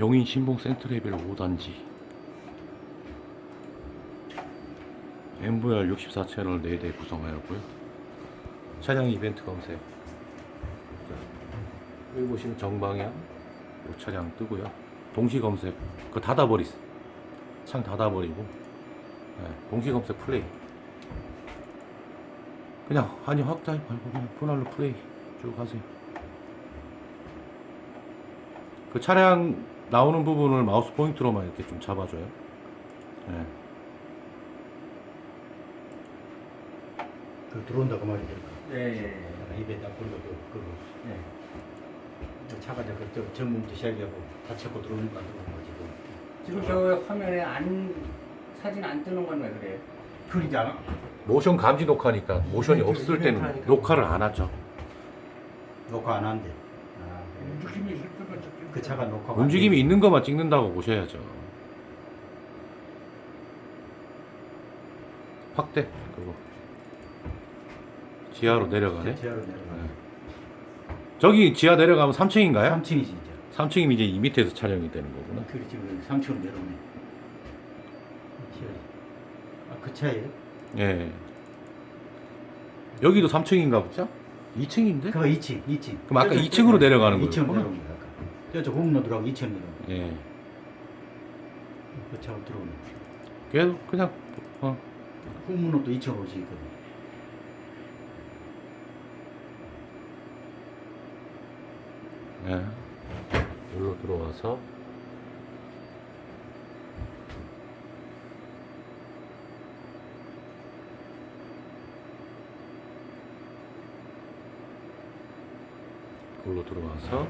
용인 신봉 센트레벨 5단지 MVR 64채널 4대 구성하였고요. 차량 이벤트 검색. 자, 여기 보시면 정방향 요 차량 뜨고요. 동시 검색. 그거 닫아버리 창 닫아버리고. 네, 동시 검색 플레이. 그냥 한이 확장이 말고 그냥 분할로 플레이. 쭉 하세요. 그 차량 나오는 부분을 마우스 포인트로만 이렇게 좀 잡아줘요. 네. 그 들어온다 그 말이죠. 예, 예, 예. 입에 딱그 그거 예. 저 차가 저그 전문도 시작하고 다 찾고 들어오는 거 같은 거 지금. 지금 저 화면에 안 사진 안 뜨는 건 왜 그래요? 그러잖아. 모션 감지 녹화니까 모션이 없을 때는. 녹화를 안 하죠. 녹화 안 한대. 아, 움직임이 있을 때만 찍히는 그 차가 녹화. 움직임이 있는 것만 찍는다고 보셔야죠. 확대 그거 지하로 내려가네. 지하로 내려가. 네. 저기 지하 내려가면 3층인가요? 3층이지 이제. 3층이면 이제 이 밑에서 촬영이 되는 거구나. 그리 지금 3층으로 내려오네. 아 그 차예요? 예. 여기도 3층인가 보죠? 2층인데? 그거 2층, 2층. 그럼 아까 2층으로 내려가는 2층 거였구나. 내려온 거야. 아 까. 저쪽 공로 들어가고 2층 내려온 거. 예. 그 차가 들어오네. 계속 그냥 어, 2층으로 올수 있거든. 예. 여기로 들어와서 그걸로 들어와서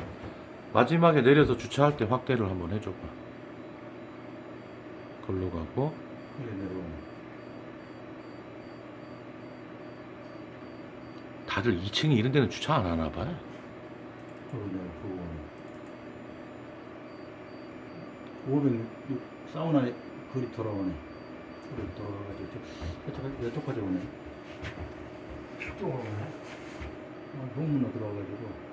마지막에 내려서 주차할 때 확대를 한번 해줘봐. 걸로 가고. 다들 2층이 이런 데는 주차 안 하나 봐요. 506 사우나 거리 돌아오네. 거리 저- 저쪽 이쪽까지 오네. 이쪽으로 오네. 어, 후문으로 들어와가지고.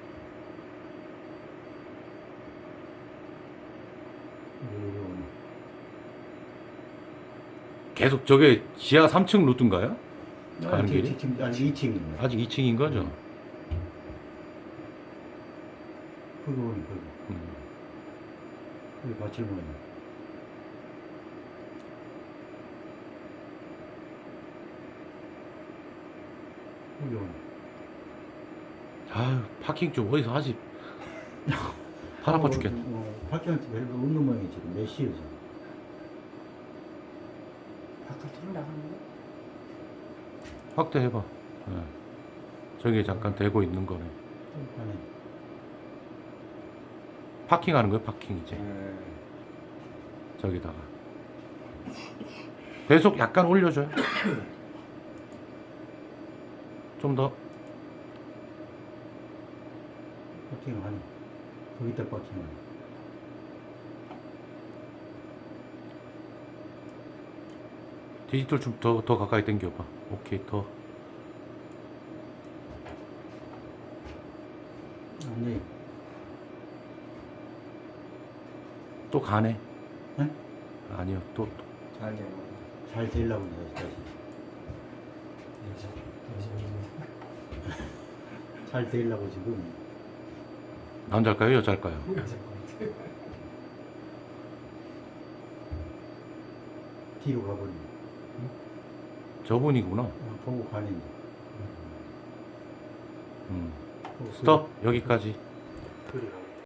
계속 저게 지하 3층 루트인가요? 가는 아니, 길이? 지금 아직 2층이네. 아직 2층인 거죠? 거기 오네, 거기. 음. 거기 받칠 모양. 거기 오네. 아유 파킹 좀 어디서 하지? 팔 아파 죽겠네. 어, 밖에한테 별로 없는 모양이 지금 몇 시에 지금. 바깥으로 나가는 거? 확대해봐. 예. 저기 잠깐 되고 있는 거네. 좀 가네. 파킹하는 거예요, 파킹 이제. 예. 저기다가. 계속 약간 올려줘요. 좀 더. 파킹을 하네. 거기다 파킹을 하네. 디지털 좀 더 더 가까이 당겨봐. 오케이, 더. 아니, 또 가네. 응? 아니요, 또. 또. 잘 되고. 잘 되려고. 잘 되려고 지금. 남자일까요, 여자일까요? 뒤로 가버리네. 저분이구나. 어, 보고 가네. 이제. 음. 보고 스톱, 여기까지. 가고.